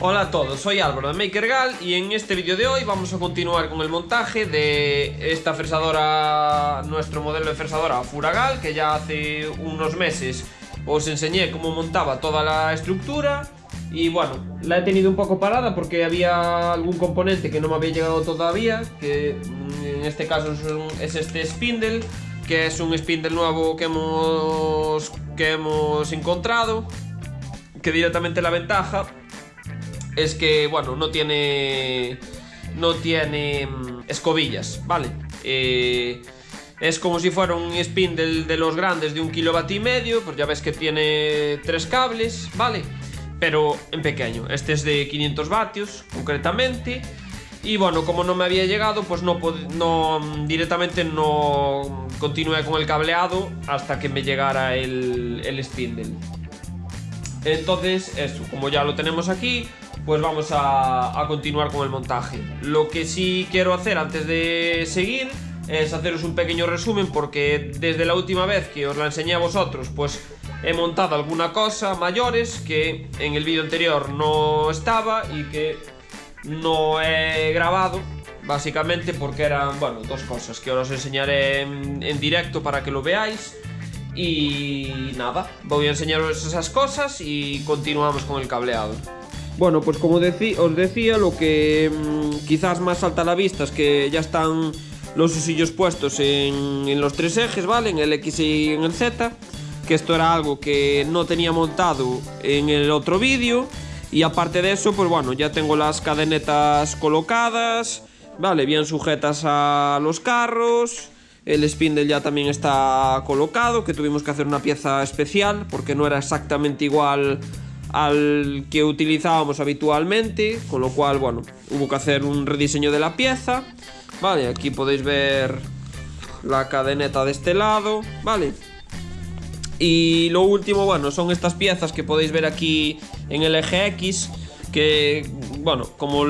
Hola a todos, soy Álvaro de MakerGal y en este vídeo de hoy vamos a continuar con el montaje de esta fresadora, nuestro modelo de fresadora Furagal que ya hace unos meses os enseñé cómo montaba toda la estructura y bueno, la he tenido un poco parada porque había algún componente que no me había llegado todavía que mm, en este caso es este spindle que es un spindle nuevo que hemos, que hemos encontrado que directamente la ventaja es que, bueno, no tiene... No tiene mm, escobillas, ¿vale? Eh, es como si fuera un spindle de los grandes de un kilovatio y medio, pues ya ves que tiene tres cables, ¿vale? Pero en pequeño, este es de 500 vatios, concretamente. Y bueno, como no me había llegado, pues no, no directamente no continué con el cableado hasta que me llegara el, el spindle. Entonces, eso, como ya lo tenemos aquí, pues vamos a, continuar con el montaje. Lo que sí quiero hacer antes de seguir es haceros un pequeño resumen porque desde la última vez que os la enseñé a vosotros, pues he montado alguna cosa mayores que en el vídeo anterior no estaba y que no he grabado básicamente porque eran, bueno, dos cosas que os enseñaré en, en directo para que lo veáis y nada, voy a enseñaros esas cosas y continuamos con el cableado. Bueno, pues como os decía, lo que mm, quizás más salta a la vista es que ya están los usillos puestos en, los tres ejes, ¿vale? En el X y en el Z. Que esto era algo que no tenía montado en el otro vídeo. Y aparte de eso, pues bueno, ya tengo las cadenetas colocadas, ¿vale? Bien sujetas a los carros. El spindle ya también está colocado, que tuvimos que hacer una pieza especial porque no era exactamente igual al que utilizábamos habitualmente, con lo cual, bueno, hubo que hacer un rediseño de la pieza. Vale, aquí podéis ver la cadeneta de este lado, vale. Y lo último, bueno, son estas piezas que podéis ver aquí en el eje X, que, bueno, como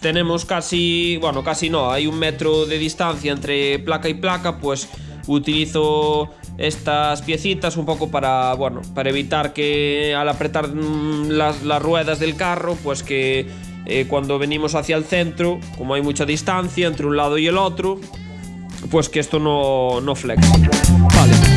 tenemos casi, bueno, casi no, hay un metro de distancia entre placa y placa, pues utilizo estas piecitas un poco para, bueno, para evitar que al apretar mm, las, ruedas del carro, pues que eh, cuando venimos hacia el centro, como hay mucha distancia entre un lado y el otro, pues que esto no, no. Vale.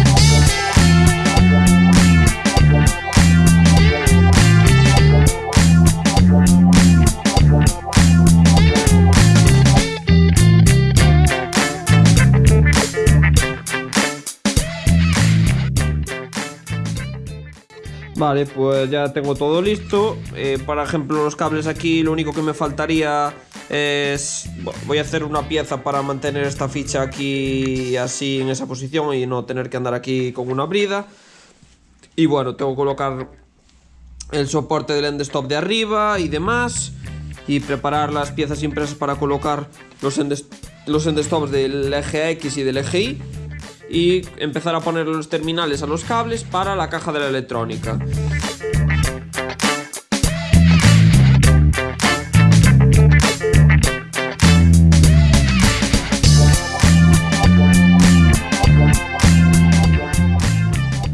Vale, pues ya tengo todo listo. Eh, por ejemplo, los cables aquí, lo único que me faltaría es... voy a hacer una pieza para mantener esta ficha aquí así en esa posición y no tener que andar aquí con una brida. Y bueno, tengo que colocar el soporte del end stop de arriba y demás. Y preparar las piezas impresas para colocar los end, los end stops del eje X y del eje Y y empezar a poner los terminales a los cables para la caja de la electrónica.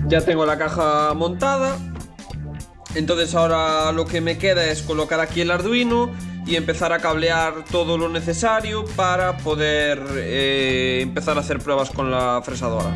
Ya tengo la caja montada entonces ahora lo que me queda es colocar aquí el Arduino y empezar a cablear todo lo necesario para poder eh, empezar a hacer pruebas con la fresadora.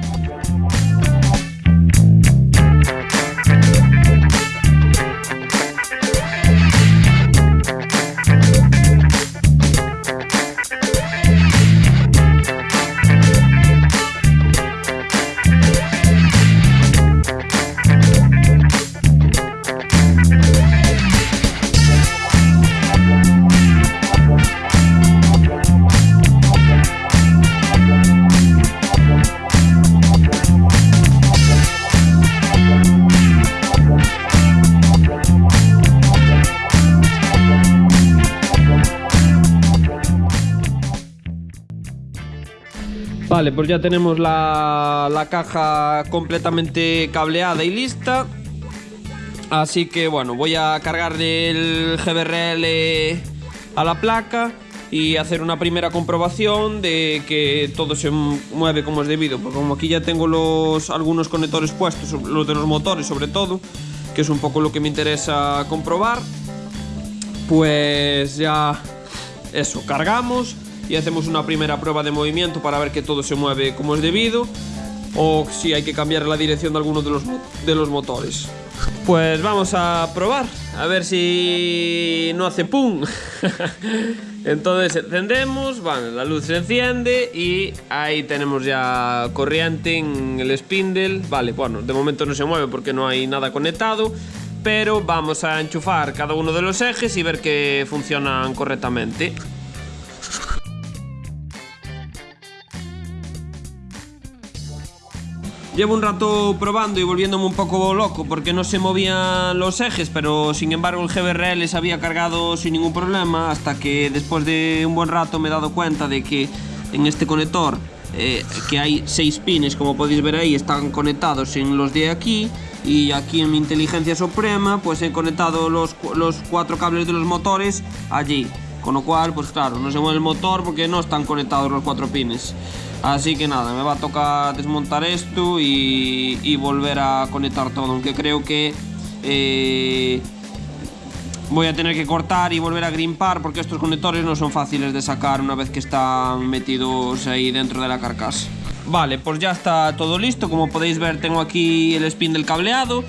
Vale, pues ya tenemos la, caja completamente cableada y lista. Así que bueno, voy a cargar el GBRL a la placa y hacer una primera comprobación de que todo se mueve como es debido. Porque como aquí ya tengo los algunos conectores puestos, los de los motores sobre todo, que es un poco lo que me interesa comprobar, pues ya eso, cargamos y hacemos una primera prueba de movimiento para ver que todo se mueve como es debido o si hay que cambiar la dirección de alguno de los, de los motores. Pues vamos a probar, a ver si no hace pum. Entonces encendemos, bueno, la luz se enciende y ahí tenemos ya corriente en el spindle. Vale, bueno, de momento no se mueve porque no hay nada conectado, pero vamos a enchufar cada uno de los ejes y ver que funcionan correctamente. Llevo un rato probando y volviéndome un poco loco porque no se movían los ejes, pero sin embargo el GBRL se había cargado sin ningún problema hasta que después de un buen rato me he dado cuenta de que en este conector eh, que hay seis pines como podéis ver ahí están conectados en los de aquí y aquí en mi inteligencia suprema pues he conectado los, los cuatro cables de los motores allí. Con lo cual pues claro no se mueve el motor porque no están conectados los cuatro pines Así que nada, me va a tocar desmontar esto y, volver a conectar todo, aunque creo que eh, voy a tener que cortar y volver a grimpar porque estos conectores no son fáciles de sacar una vez que están metidos ahí dentro de la carcasa. Vale, pues ya está todo listo, como podéis ver tengo aquí el spin del cableado,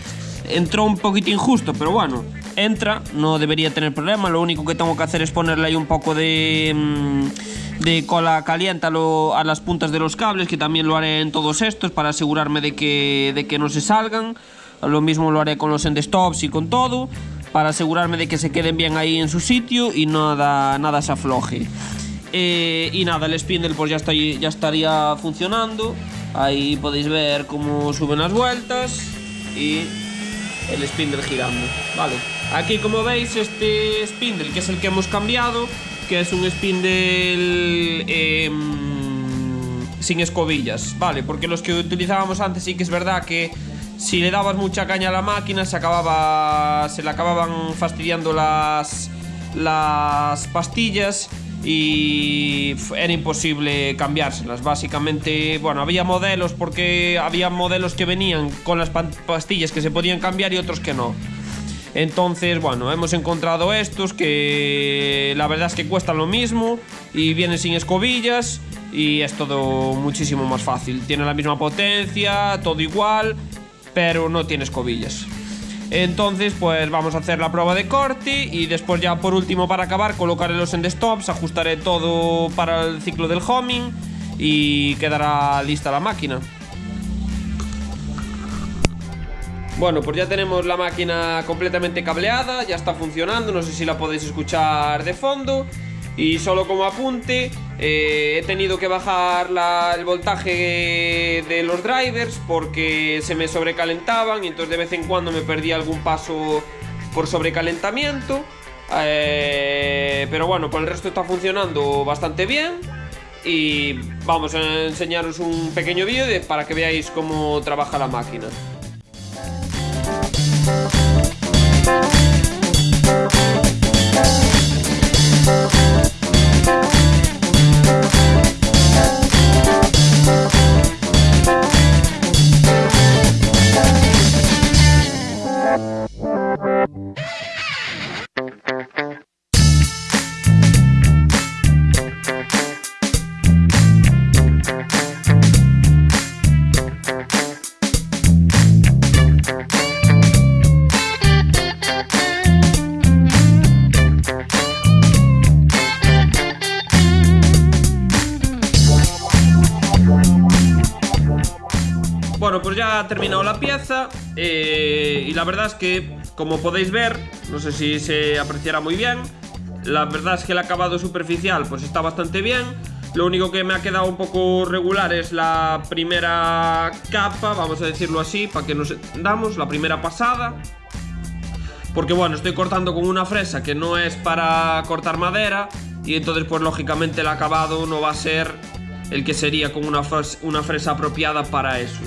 entró un poquito injusto, pero bueno, entra, no debería tener problema, lo único que tengo que hacer es ponerle ahí un poco de... Mm, de cola caliente a, las puntas de los cables, que también lo haré en todos estos para asegurarme de que, de que no se salgan. Lo mismo lo haré con los endstops y con todo, para asegurarme de que se queden bien ahí en su sitio y nada, nada se afloje. Eh, y nada, el spindle pues ya, está, ya estaría funcionando. Ahí podéis ver cómo suben las vueltas y el spindle girando. Vale. Aquí como veis este spindle que es el que hemos cambiado que es un spindle em, sin escobillas, ¿vale? Porque los que utilizábamos antes sí que es verdad que si le dabas mucha caña a la máquina se acababa se le acababan fastidiando las las pastillas y era imposible cambiárselas. Básicamente, bueno, había modelos porque había modelos que venían con las pastillas que se podían cambiar y otros que no. Entonces, bueno, hemos encontrado estos que la verdad es que cuestan lo mismo y vienen sin escobillas y es todo muchísimo más fácil. Tiene la misma potencia, todo igual, pero no tiene escobillas. Entonces, pues vamos a hacer la prueba de corte y después ya por último para acabar colocaré los stops, ajustaré todo para el ciclo del homing y quedará lista la máquina. Bueno, pues ya tenemos la máquina completamente cableada, ya está funcionando, no sé si la podéis escuchar de fondo. Y solo como apunte, eh, he tenido que bajar el voltaje de los drivers porque se me sobrecalentaban y entonces de vez en cuando me perdía algún paso por sobrecalentamiento. Eh, pero bueno, por el resto está funcionando bastante bien y vamos a enseñaros un pequeño vídeo para que veáis cómo trabaja la máquina. Bueno, terminado la pieza eh, y la verdad es que, como podéis ver, no sé si se apreciará muy bien, la verdad es que el acabado superficial pues está bastante bien. Lo único que me ha quedado un poco regular es la primera capa, vamos a decirlo así, para que nos damos, la primera pasada. Porque bueno, estoy cortando con una fresa que no es para cortar madera y entonces pues lógicamente el acabado no va a ser el que sería con una, una fresa apropiada para eso.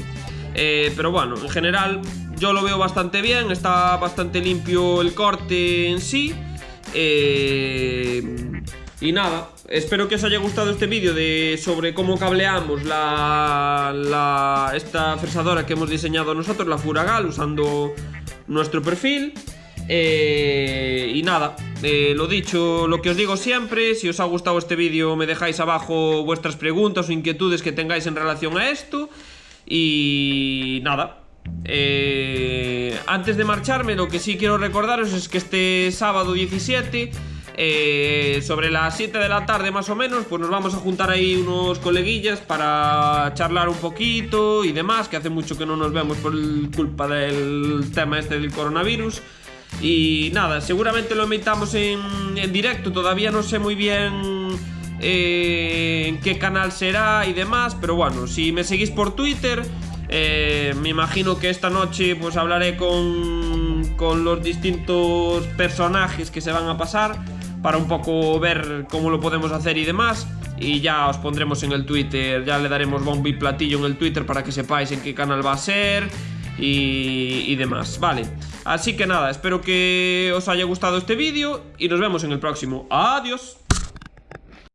Eh, pero bueno, en general yo lo veo bastante bien, está bastante limpio el corte en sí. Eh, y nada, espero que os haya gustado este vídeo de sobre cómo cableamos la, esta fresadora que hemos diseñado nosotros, la Furagal, usando nuestro perfil. Eh, y nada, lo dicho, lo que os digo siempre, si os ha gustado este vídeo me dejáis abajo vuestras preguntas o inquietudes que tengáis en relación a esto. Y nada, eh, antes de marcharme lo que sí quiero recordaros es que este sábado 17... sobre las 7 de la tarde más o menos, pues nos vamos a juntar ahí unos coleguillas para charlar un poquito y demás, que hace mucho que no nos vemos por culpa del tema este del coronavirus. Y nada, seguramente lo emitamos en, directo, todavía no sé muy bien eh, en qué canal será y demás, pero bueno, si me seguís por Twitter, eh, me imagino que esta noche pues hablaré con, con los distintos personajes que se van a pasar para un poco ver cómo lo podemos hacer y demás. Y ya os pondremos en el Twitter, ya le daremos bombo y platillo en el Twitter para que sepáis en qué canal va a ser y, demás, vale Así que nada, espero que os haya gustado este vídeo y nos vemos en el próximo. ¡Adiós!